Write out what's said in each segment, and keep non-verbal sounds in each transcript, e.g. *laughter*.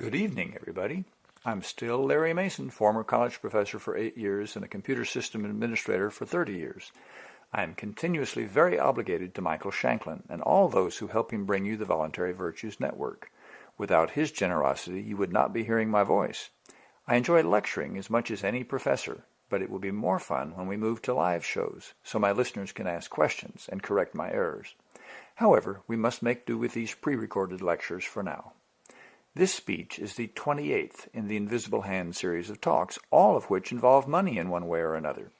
Good evening, everybody. I'm still Larry Mason, former college professor for eight years and a computer system administrator for 30 years. I am continuously very obligated to Michael Shanklin and all those who help him bring you the Voluntary Virtues Network. Without his generosity, you would not be hearing my voice. I enjoy lecturing as much as any professor, but it will be more fun when we move to live shows, so my listeners can ask questions and correct my errors. However, we must make do with these pre-recorded lectures for now. This speech is the 28th in the Invisible Hand series of talks, all of which involve money in one way or another.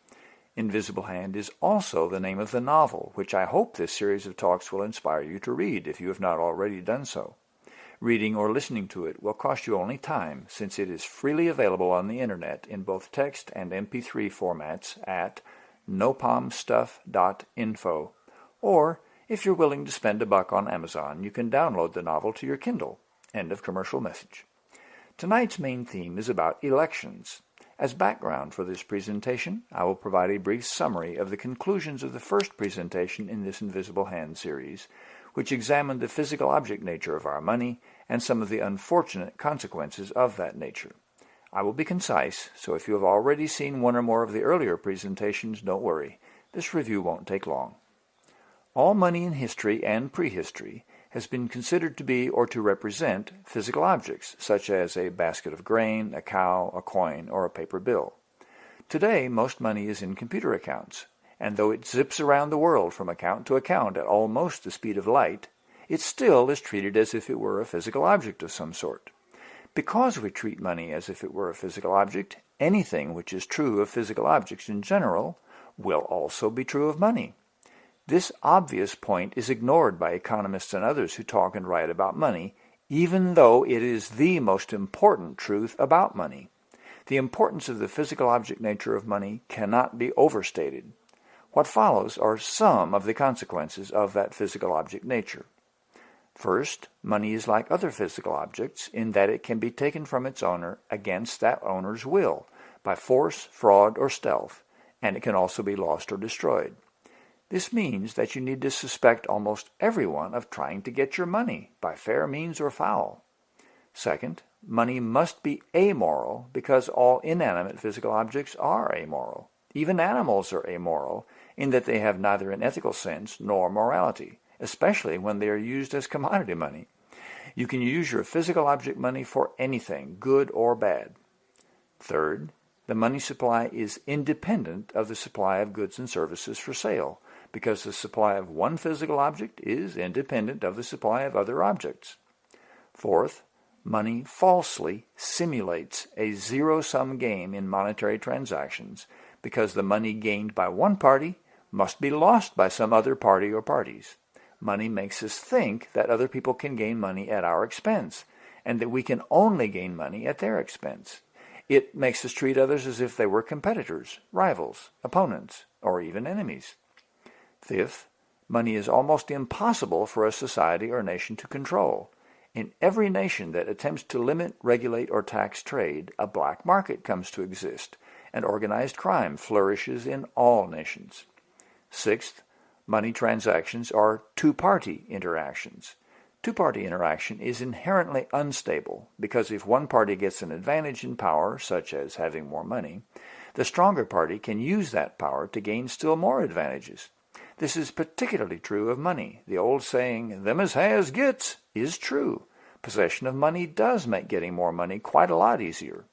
Invisible Hand is also the name of the novel, which I hope this series of talks will inspire you to read if you have not already done so. Reading or listening to it will cost you only time, since it is freely available on the internet in both text and MP3 formats at nopomstuff.info. Or, if you're willing to spend a buck on Amazon, you can download the novel to your Kindle. End of commercial message. Tonight's main theme is about elections. As background for this presentation, I will provide a brief summary of the conclusions of the first presentation in this Invisible Hand series, which examined the physical object nature of our money and some of the unfortunate consequences of that nature. I will be concise, so if you have already seen one or more of the earlier presentations, don't worry. This review won't take long. All money in history and prehistory has been considered to be or to represent physical objects, such as a basket of grain, a cow, a coin, or a paper bill. Today, most money is in computer accounts, and though it zips around the world from account to account at almost the speed of light, it still is treated as if it were a physical object of some sort. Because we treat money as if it were a physical object, anything which is true of physical objects in general will also be true of money. This obvious point is ignored by economists and others who talk and write about money, even though it is the most important truth about money. The importance of the physical object nature of money cannot be overstated. What follows are some of the consequences of that physical object nature. First, money is like other physical objects in that it can be taken from its owner against that owner's will, by force, fraud, or stealth, and it can also be lost or destroyed. This means that you need to suspect almost everyone of trying to get your money, by fair means or foul. Second, money must be amoral because all inanimate physical objects are amoral. Even animals are amoral in that they have neither an ethical sense nor morality, especially when they are used as commodity money. You can use your physical object money for anything, good or bad. Third, the money supply is independent of the supply of goods and services for sale, because the supply of one physical object is independent of the supply of other objects. Fourth, money falsely simulates a zero-sum game in monetary transactions because the money gained by one party must be lost by some other party or parties. Money makes us think that other people can gain money at our expense and that we can only gain money at their expense. It makes us treat others as if they were competitors, rivals, opponents, or even enemies. Fifth, money is almost impossible for a society or nation to control. In every nation that attempts to limit, regulate, or tax trade, a black market comes to exist, and organized crime flourishes in all nations. Sixth, money transactions are two-party interactions. Two-party interaction is inherently unstable because if one party gets an advantage in power, such as having more money, the stronger party can use that power to gain still more advantages. This is particularly true of money. The old saying, them as has gets, is true. Possession of money does make getting more money quite a lot easier.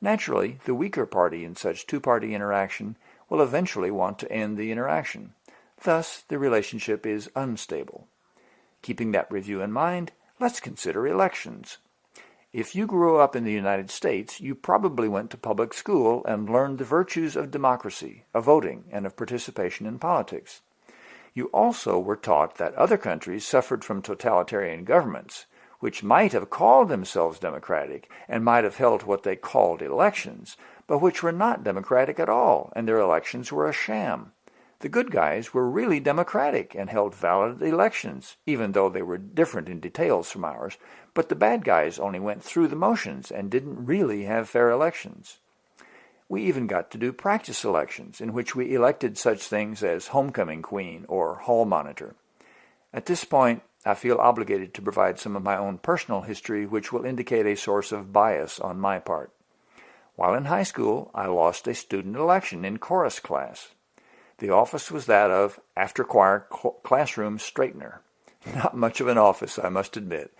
Naturally, the weaker party in such two-party interaction will eventually want to end the interaction. Thus, the relationship is unstable. Keeping that review in mind, let's consider elections. If you grew up in the United States, you probably went to public school and learned the virtues of democracy, of voting, and of participation in politics. You also were taught that other countries suffered from totalitarian governments, which might have called themselves democratic and might have held what they called elections, but which were not democratic at all, and their elections were a sham. The good guys were really democratic and held valid elections, even though they were different in details from ours, but the bad guys only went through the motions and didn't really have fair elections. We even got to do practice elections in which we elected such things as homecoming queen or hall monitor. At this point, I feel obligated to provide some of my own personal history which will indicate a source of bias on my part. While in high school, I lost a student election in chorus class. The office was that of after choir classroom straightener. *laughs* Not much of an office, I must admit,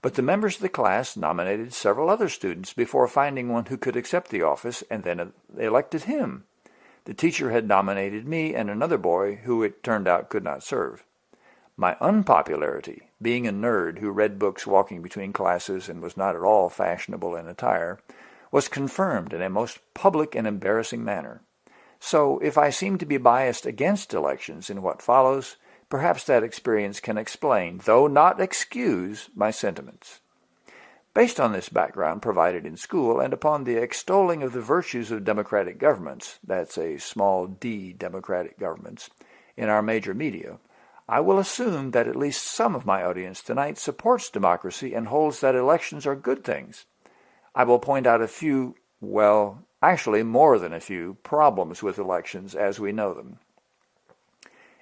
but the members of the class nominated several other students before finding one who could accept the office and then elected him. The teacher had nominated me and another boy who it turned out could not serve. My unpopularity, being a nerd who read books walking between classes and was not at all fashionable in attire, was confirmed in a most public and embarrassing manner. So if I seem to be biased against elections in what follows, Perhaps that experience can explain, though not excuse, my sentiments. Based on this background provided in school and upon the extolling of the virtues of democratic governments, that's a small d democratic governments, in our major media, I will assume that at least some of my audience tonight supports democracy and holds that elections are good things. I will point out a few, well, actually more than a few, problems with elections as we know them.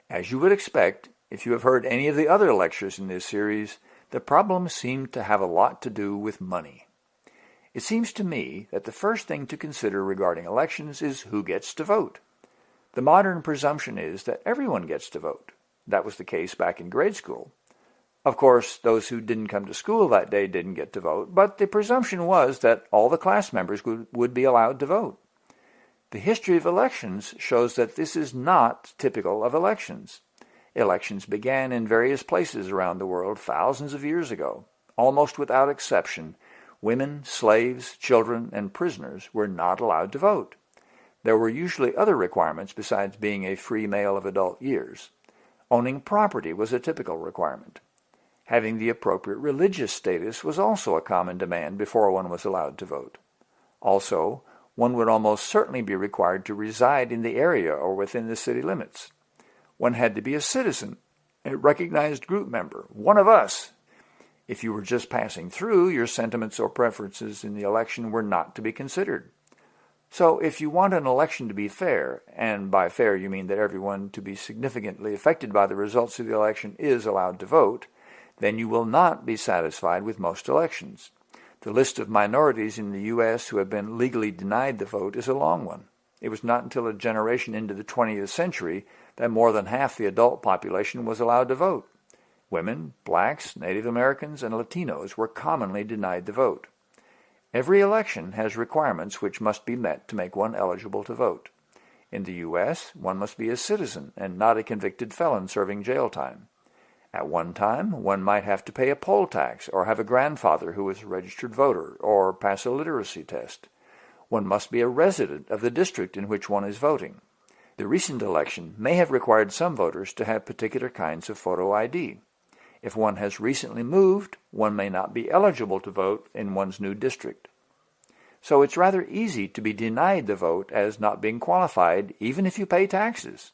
As you would expect, if you have heard any of the other lectures in this series, the problems seem to have a lot to do with money. It seems to me that the first thing to consider regarding elections is who gets to vote. The modern presumption is that everyone gets to vote. That was the case back in grade school. Of course, those who didn't come to school that day didn't get to vote, but the presumption was that all the class members would, would be allowed to vote. The history of elections shows that this is not typical of elections. Elections began in various places around the world thousands of years ago. Almost without exception, women, slaves, children, and prisoners were not allowed to vote. There were usually other requirements besides being a free male of adult years. Owning property was a typical requirement. Having the appropriate religious status was also a common demand before one was allowed to vote. Also, one would almost certainly be required to reside in the area or within the city limits. One had to be a citizen, a recognized group member, one of us. If you were just passing through, your sentiments or preferences in the election were not to be considered. So if you want an election to be fair, and by fair you mean that everyone to be significantly affected by the results of the election is allowed to vote, then you will not be satisfied with most elections. The list of minorities in the U.S. who have been legally denied the vote is a long one. It was not until a generation into the 20th century that more than half the adult population was allowed to vote. Women, blacks, Native Americans, and Latinos were commonly denied the vote. Every election has requirements which must be met to make one eligible to vote. In the U.S., one must be a citizen and not a convicted felon serving jail time. At one time, one might have to pay a poll tax or have a grandfather who was a registered voter or pass a literacy test. One must be a resident of the district in which one is voting. The recent election may have required some voters to have particular kinds of photo ID. If one has recently moved, one may not be eligible to vote in one's new district. So it's rather easy to be denied the vote as not being qualified even if you pay taxes.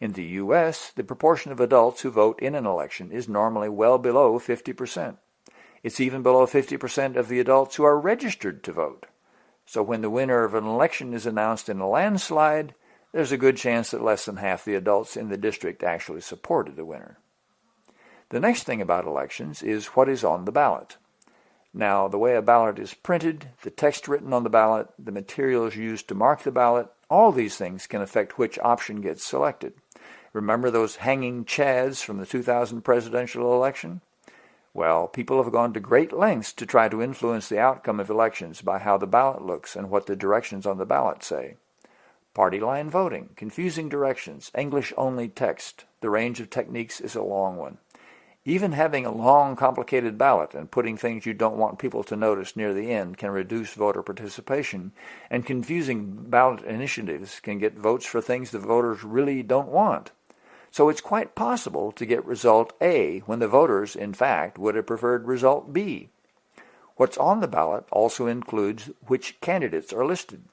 In the U.S., the proportion of adults who vote in an election is normally well below 50%. It's even below 50% of the adults who are registered to vote. So when the winner of an election is announced in a landslide, there's a good chance that less than half the adults in the district actually supported the winner. The next thing about elections is what is on the ballot. Now, the way a ballot is printed, the text written on the ballot, the materials used to mark the ballot, all these things can affect which option gets selected. Remember those hanging chads from the 2000 presidential election? Well, people have gone to great lengths to try to influence the outcome of elections by how the ballot looks and what the directions on the ballot say. Party line voting, confusing directions, English-only text. The range of techniques is a long one. Even having a long, complicated ballot and putting things you don't want people to notice near the end can reduce voter participation, and confusing ballot initiatives can get votes for things the voters really don't want. So it's quite possible to get result A when the voters, in fact, would have preferred result B. What's on the ballot also includes which candidates are listed.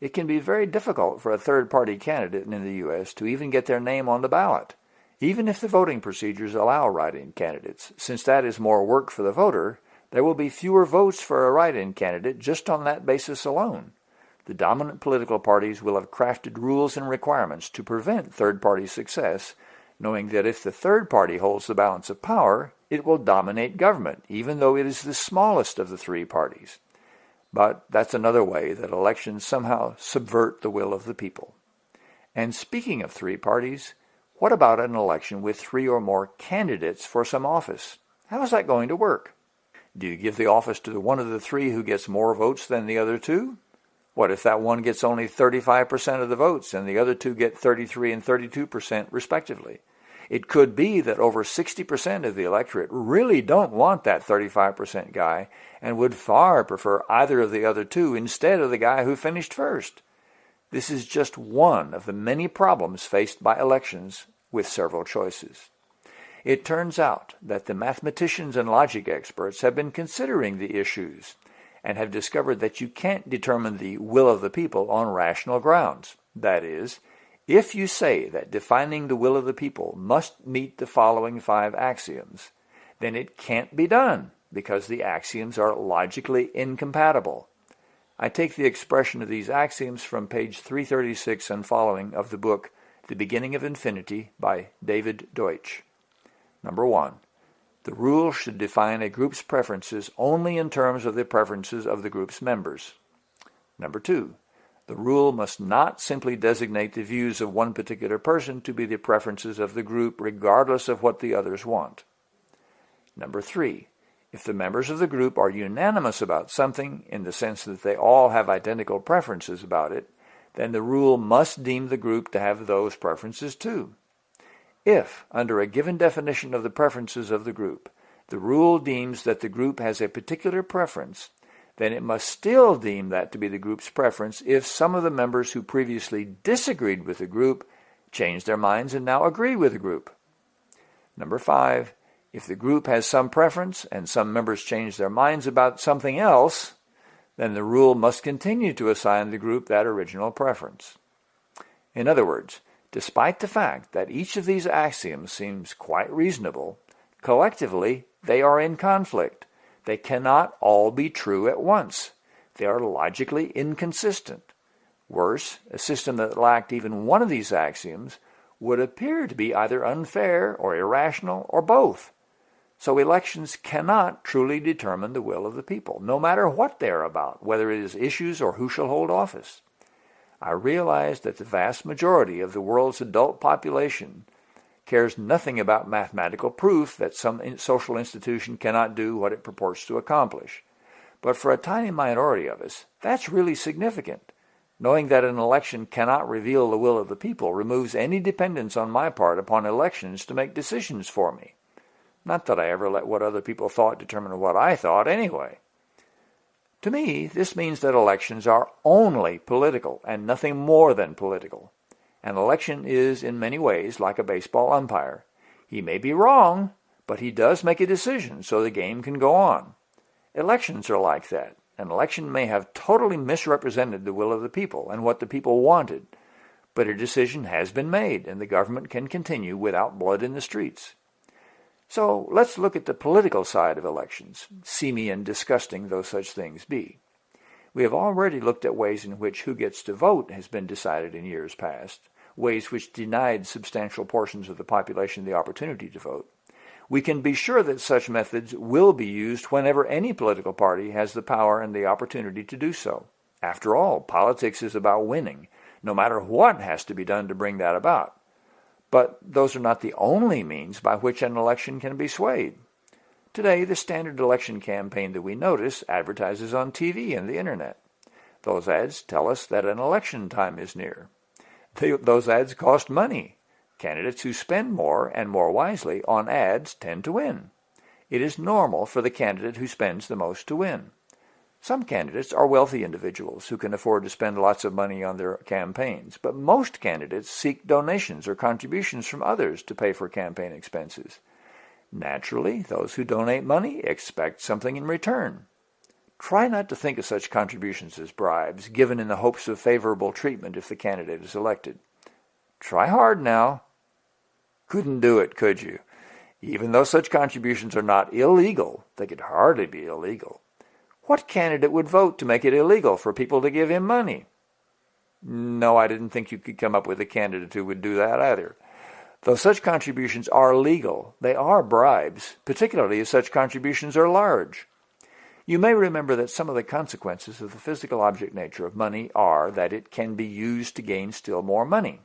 It can be very difficult for a third-party candidate in the U.S. to even get their name on the ballot, even if the voting procedures allow write-in candidates. Since that is more work for the voter, there will be fewer votes for a write-in candidate just on that basis alone the dominant political parties will have crafted rules and requirements to prevent third-party success knowing that if the third party holds the balance of power, it will dominate government, even though it is the smallest of the three parties. But that's another way that elections somehow subvert the will of the people. And speaking of three parties, what about an election with three or more candidates for some office? How is that going to work? Do you give the office to the one of the three who gets more votes than the other two? What if that one gets only 35% of the votes and the other two get 33 and 32% respectively? It could be that over 60% of the electorate really don't want that 35% guy and would far prefer either of the other two instead of the guy who finished first. This is just one of the many problems faced by elections with several choices. It turns out that the mathematicians and logic experts have been considering the issues and have discovered that you can't determine the will of the people on rational grounds. That is, if you say that defining the will of the people must meet the following five axioms, then it can't be done because the axioms are logically incompatible. I take the expression of these axioms from page 336 and following of the book The Beginning of Infinity by David Deutsch. Number one, the rule should define a group's preferences only in terms of the preferences of the group's members. Number two, the rule must not simply designate the views of one particular person to be the preferences of the group regardless of what the others want. Number three, if the members of the group are unanimous about something in the sense that they all have identical preferences about it, then the rule must deem the group to have those preferences too. If, under a given definition of the preferences of the group, the rule deems that the group has a particular preference, then it must still deem that to be the group's preference if some of the members who previously disagreed with the group change their minds and now agree with the group. Number five, if the group has some preference and some members change their minds about something else, then the rule must continue to assign the group that original preference. In other words, despite the fact that each of these axioms seems quite reasonable, collectively they are in conflict they cannot all be true at once. They are logically inconsistent. Worse, a system that lacked even one of these axioms would appear to be either unfair or irrational or both. So elections cannot truly determine the will of the people, no matter what they are about, whether it is issues or who shall hold office. I realize that the vast majority of the world's adult population cares nothing about mathematical proof that some social institution cannot do what it purports to accomplish. But for a tiny minority of us, that's really significant. Knowing that an election cannot reveal the will of the people removes any dependence on my part upon elections to make decisions for me. Not that I ever let what other people thought determine what I thought anyway. To me, this means that elections are only political and nothing more than political. An election is in many ways like a baseball umpire. He may be wrong, but he does make a decision so the game can go on. Elections are like that. An election may have totally misrepresented the will of the people and what the people wanted, but a decision has been made and the government can continue without blood in the streets. So let's look at the political side of elections, seamy and disgusting though such things be. We have already looked at ways in which who gets to vote has been decided in years past, ways which denied substantial portions of the population the opportunity to vote. We can be sure that such methods will be used whenever any political party has the power and the opportunity to do so. After all, politics is about winning, no matter what has to be done to bring that about. But those are not the only means by which an election can be swayed. Today, the standard election campaign that we notice advertises on TV and the internet. Those ads tell us that an election time is near. They, those ads cost money. Candidates who spend more and more wisely on ads tend to win. It is normal for the candidate who spends the most to win. Some candidates are wealthy individuals who can afford to spend lots of money on their campaigns, but most candidates seek donations or contributions from others to pay for campaign expenses. Naturally, those who donate money expect something in return. Try not to think of such contributions as bribes, given in the hopes of favorable treatment if the candidate is elected. Try hard now. Couldn't do it, could you? Even though such contributions are not illegal, they could hardly be illegal. What candidate would vote to make it illegal for people to give him money? No, I didn't think you could come up with a candidate who would do that either. Though such contributions are legal, they are bribes, particularly if such contributions are large. You may remember that some of the consequences of the physical object nature of money are that it can be used to gain still more money.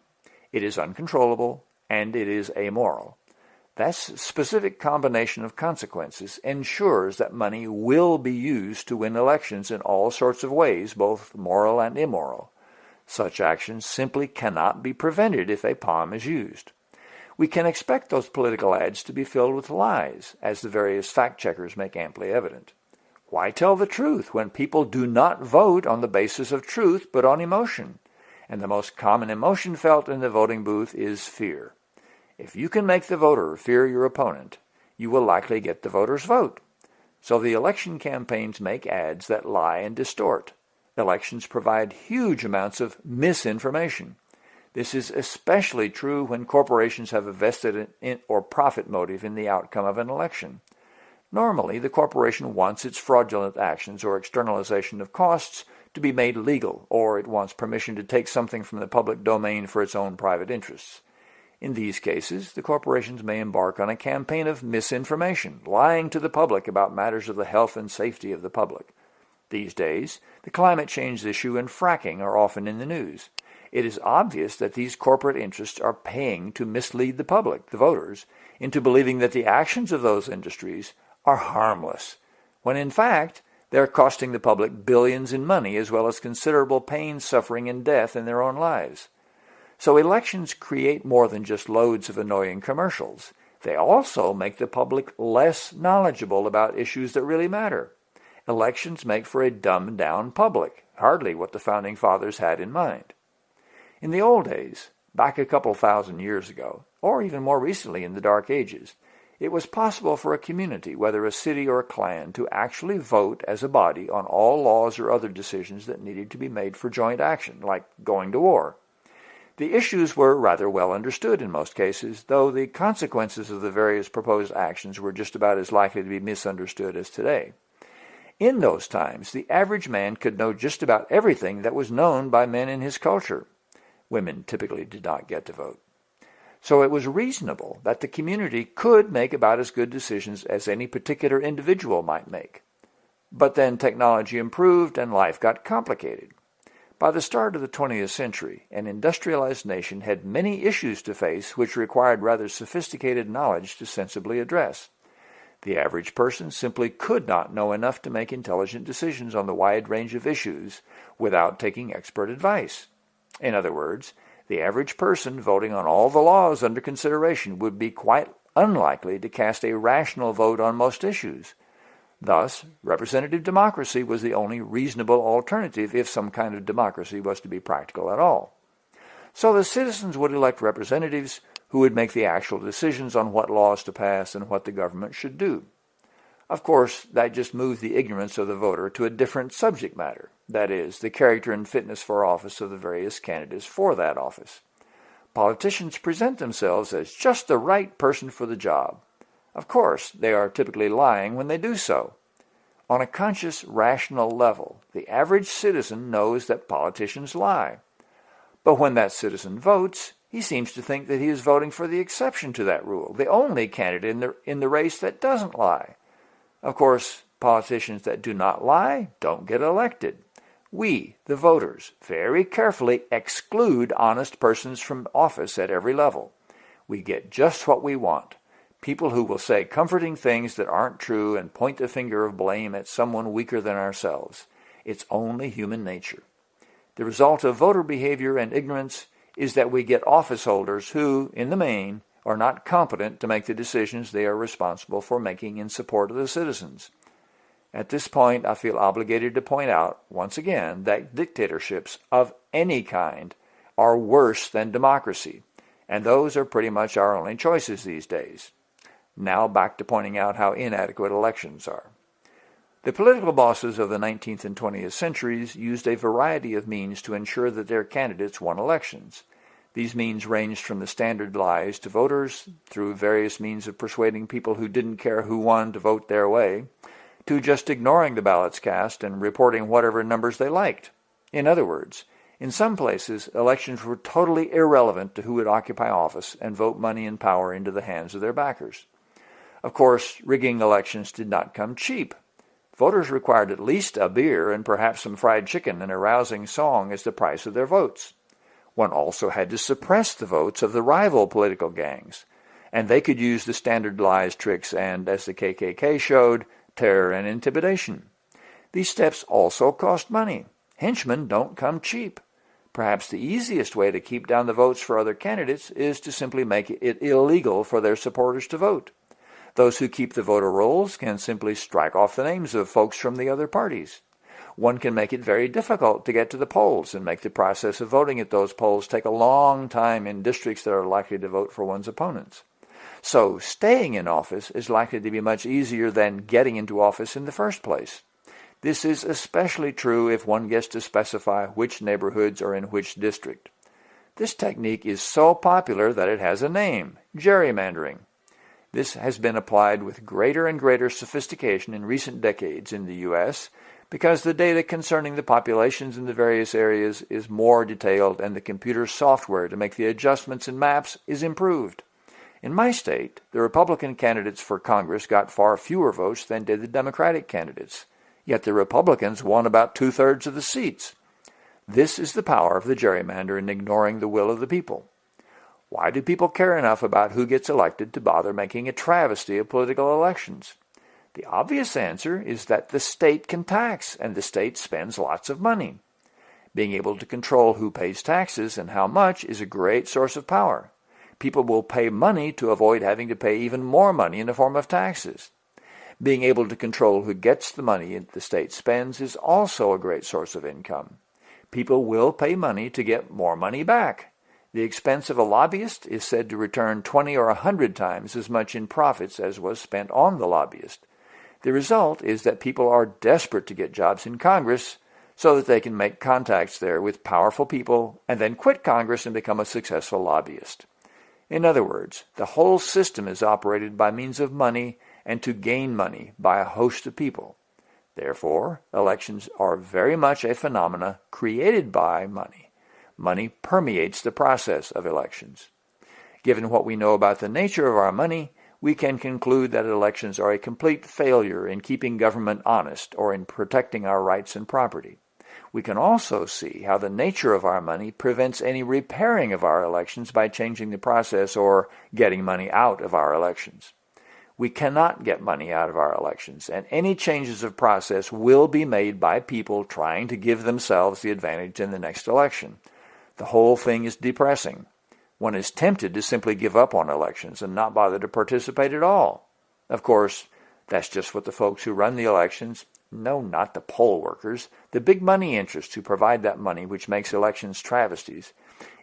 It is uncontrollable, and it is amoral. That specific combination of consequences ensures that money will be used to win elections in all sorts of ways, both moral and immoral. Such actions simply cannot be prevented if a POM is used. We can expect those political ads to be filled with lies, as the various fact-checkers make amply evident. Why tell the truth when people do not vote on the basis of truth but on emotion? And the most common emotion felt in the voting booth is fear. If you can make the voter fear your opponent, you will likely get the voter's vote. So the election campaigns make ads that lie and distort. Elections provide huge amounts of misinformation. This is especially true when corporations have a vested in or profit motive in the outcome of an election. Normally, the corporation wants its fraudulent actions or externalization of costs to be made legal, or it wants permission to take something from the public domain for its own private interests. In these cases, the corporations may embark on a campaign of misinformation, lying to the public about matters of the health and safety of the public. These days, the climate change issue and fracking are often in the news. It is obvious that these corporate interests are paying to mislead the public, the voters, into believing that the actions of those industries are harmless, when in fact they're costing the public billions in money as well as considerable pain, suffering, and death in their own lives. So elections create more than just loads of annoying commercials. They also make the public less knowledgeable about issues that really matter. Elections make for a dumbed-down public, hardly what the Founding Fathers had in mind. In the old days, back a couple thousand years ago, or even more recently in the Dark Ages, it was possible for a community, whether a city or a clan, to actually vote as a body on all laws or other decisions that needed to be made for joint action, like going to war. The issues were rather well understood in most cases, though the consequences of the various proposed actions were just about as likely to be misunderstood as today. In those times, the average man could know just about everything that was known by men in his culture. Women typically did not get to vote. So it was reasonable that the community could make about as good decisions as any particular individual might make. But then technology improved and life got complicated. By the start of the 20th century, an industrialized nation had many issues to face which required rather sophisticated knowledge to sensibly address. The average person simply could not know enough to make intelligent decisions on the wide range of issues without taking expert advice. In other words, the average person voting on all the laws under consideration would be quite unlikely to cast a rational vote on most issues. Thus, representative democracy was the only reasonable alternative if some kind of democracy was to be practical at all. So the citizens would elect representatives who would make the actual decisions on what laws to pass and what the government should do. Of course, that just moved the ignorance of the voter to a different subject matter, that is, the character and fitness for office of the various candidates for that office. Politicians present themselves as just the right person for the job. Of course, they are typically lying when they do so. On a conscious, rational level, the average citizen knows that politicians lie. But when that citizen votes, he seems to think that he is voting for the exception to that rule, the only candidate in the, in the race that doesn't lie. Of course, politicians that do not lie don't get elected. We, the voters, very carefully exclude honest persons from office at every level. We get just what we want. People who will say comforting things that aren't true and point the finger of blame at someone weaker than ourselves. It's only human nature. The result of voter behavior and ignorance is that we get office holders who, in the main, are not competent to make the decisions they are responsible for making in support of the citizens. At this point, I feel obligated to point out, once again, that dictatorships of any kind are worse than democracy, and those are pretty much our only choices these days. Now back to pointing out how inadequate elections are. The political bosses of the 19th and 20th centuries used a variety of means to ensure that their candidates won elections. These means ranged from the standard lies to voters, through various means of persuading people who didn't care who won to vote their way, to just ignoring the ballots cast and reporting whatever numbers they liked. In other words, In some places, elections were totally irrelevant to who would occupy office and vote money and power into the hands of their backers. Of course, rigging elections did not come cheap. Voters required at least a beer and perhaps some fried chicken and a rousing song as the price of their votes. One also had to suppress the votes of the rival political gangs, and they could use the standard lies, tricks, and, as the KKK showed, terror and intimidation. These steps also cost money. Henchmen don't come cheap. Perhaps the easiest way to keep down the votes for other candidates is to simply make it illegal for their supporters to vote. Those who keep the voter rolls can simply strike off the names of folks from the other parties. One can make it very difficult to get to the polls and make the process of voting at those polls take a long time in districts that are likely to vote for one's opponents. So staying in office is likely to be much easier than getting into office in the first place. This is especially true if one gets to specify which neighborhoods are in which district. This technique is so popular that it has a name, gerrymandering. This has been applied with greater and greater sophistication in recent decades in the U.S. because the data concerning the populations in the various areas is more detailed and the computer software to make the adjustments in maps is improved. In my state, the Republican candidates for Congress got far fewer votes than did the Democratic candidates. Yet the Republicans won about two-thirds of the seats. This is the power of the gerrymander in ignoring the will of the people. Why do people care enough about who gets elected to bother making a travesty of political elections? The obvious answer is that the state can tax, and the state spends lots of money. Being able to control who pays taxes and how much is a great source of power. People will pay money to avoid having to pay even more money in the form of taxes. Being able to control who gets the money the state spends is also a great source of income. People will pay money to get more money back. The expense of a lobbyist is said to return 20 or 100 times as much in profits as was spent on the lobbyist. The result is that people are desperate to get jobs in Congress so that they can make contacts there with powerful people and then quit Congress and become a successful lobbyist. In other words, the whole system is operated by means of money and to gain money by a host of people. Therefore, elections are very much a phenomena created by money. Money permeates the process of elections. Given what we know about the nature of our money, we can conclude that elections are a complete failure in keeping government honest or in protecting our rights and property. We can also see how the nature of our money prevents any repairing of our elections by changing the process or getting money out of our elections. We cannot get money out of our elections, and any changes of process will be made by people trying to give themselves the advantage in the next election. The whole thing is depressing. One is tempted to simply give up on elections and not bother to participate at all. Of course, that's just what the folks who run the elections, no, not the poll workers, the big money interests who provide that money which makes elections travesties.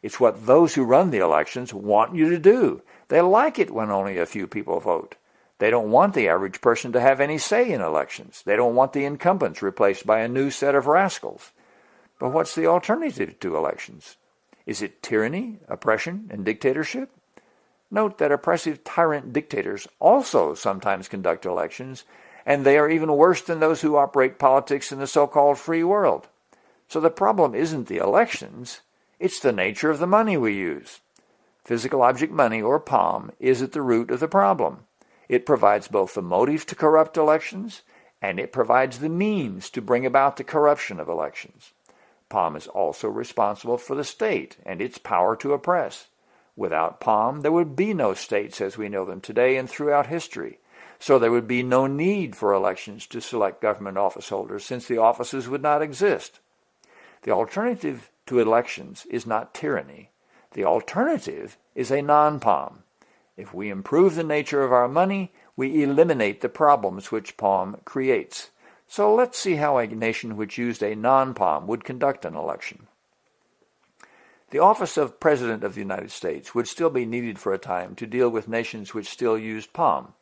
It's what those who run the elections want you to do. They like it when only a few people vote. They don't want the average person to have any say in elections. They don't want the incumbents replaced by a new set of rascals. But what's the alternative to elections? Is it tyranny, oppression, and dictatorship? Note that oppressive tyrant dictators also sometimes conduct elections, and they are even worse than those who operate politics in the so-called free world. So the problem isn't the elections, it's the nature of the money we use. Physical object money, or POM, is at the root of the problem. It provides both the motive to corrupt elections and it provides the means to bring about the corruption of elections. POM is also responsible for the state and its power to oppress. Without POM, there would be no states as we know them today and throughout history. So there would be no need for elections to select government office holders since the offices would not exist. The alternative to elections is not tyranny. The alternative is a non-POM, if we improve the nature of our money, we eliminate the problems which POM creates. So let's see how a nation which used a non-POM would conduct an election. The office of President of the United States would still be needed for a time to deal with nations which still used POM.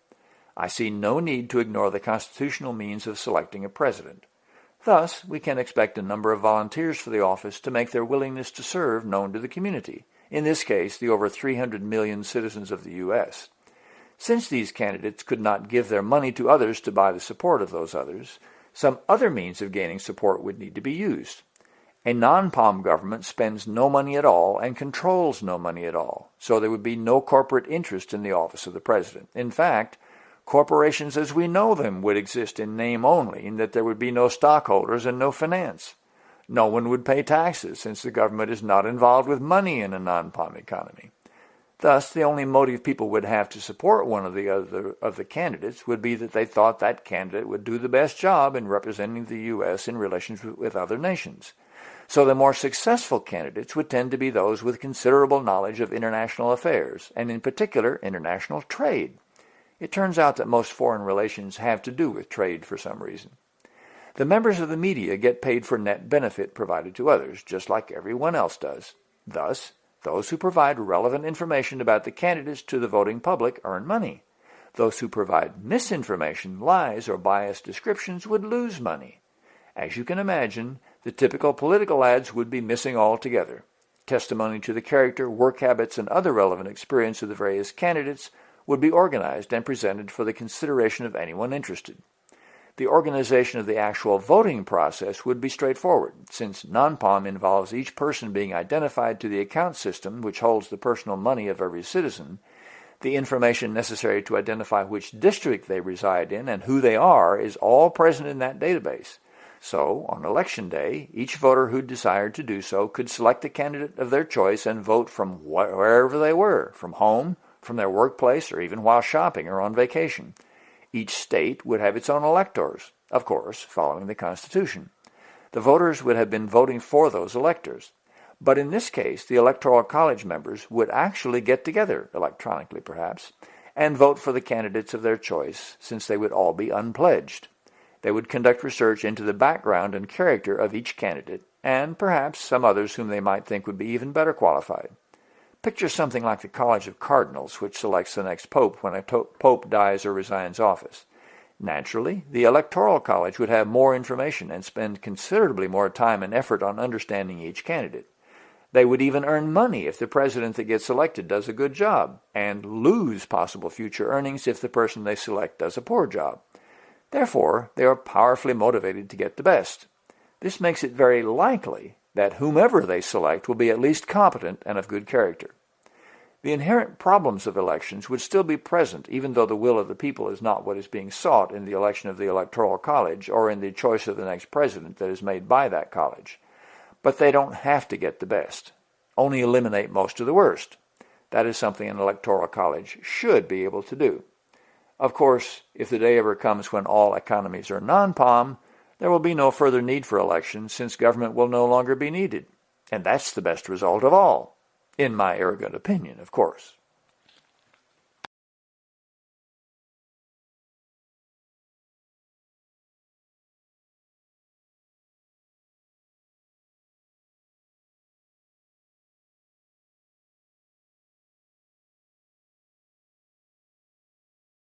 I see no need to ignore the constitutional means of selecting a president. Thus, we can expect a number of volunteers for the office to make their willingness to serve known to the community in this case the over 300 million citizens of the U.S. Since these candidates could not give their money to others to buy the support of those others, some other means of gaining support would need to be used. A non-POM government spends no money at all and controls no money at all, so there would be no corporate interest in the office of the president. In fact, corporations as we know them would exist in name only, in that there would be no stockholders and no finance. No one would pay taxes, since the government is not involved with money in a non-POM economy. Thus, the only motive people would have to support one of the other of the candidates would be that they thought that candidate would do the best job in representing the U.S. in relations with other nations. So the more successful candidates would tend to be those with considerable knowledge of international affairs, and in particular, international trade. It turns out that most foreign relations have to do with trade for some reason. The members of the media get paid for net benefit provided to others, just like everyone else does. Thus, those who provide relevant information about the candidates to the voting public earn money. Those who provide misinformation, lies, or biased descriptions would lose money. As you can imagine, the typical political ads would be missing altogether. Testimony to the character, work habits, and other relevant experience of the various candidates would be organized and presented for the consideration of anyone interested. The organization of the actual voting process would be straightforward, since non-POM involves each person being identified to the account system which holds the personal money of every citizen, the information necessary to identify which district they reside in and who they are is all present in that database, so, on election day, each voter who desired to do so could select a candidate of their choice and vote from wherever they were, from home, from their workplace, or even while shopping or on vacation. Each state would have its own electors, of course, following the Constitution. The voters would have been voting for those electors. But in this case, the Electoral College members would actually get together, electronically perhaps, and vote for the candidates of their choice, since they would all be unpledged. They would conduct research into the background and character of each candidate, and perhaps some others whom they might think would be even better qualified. Picture something like the College of Cardinals, which selects the next pope when a pope dies or resigns office. Naturally, the Electoral College would have more information and spend considerably more time and effort on understanding each candidate. They would even earn money if the president that gets elected does a good job, and lose possible future earnings if the person they select does a poor job. Therefore, they are powerfully motivated to get the best. This makes it very likely that whomever they select will be at least competent and of good character. The inherent problems of elections would still be present even though the will of the people is not what is being sought in the election of the Electoral College or in the choice of the next president that is made by that college. But they don't have to get the best, only eliminate most of the worst. That is something an Electoral College should be able to do. Of course, if the day ever comes when all economies are non-POM, there will be no further need for elections since government will no longer be needed. And that's the best result of all, in my arrogant opinion, of course.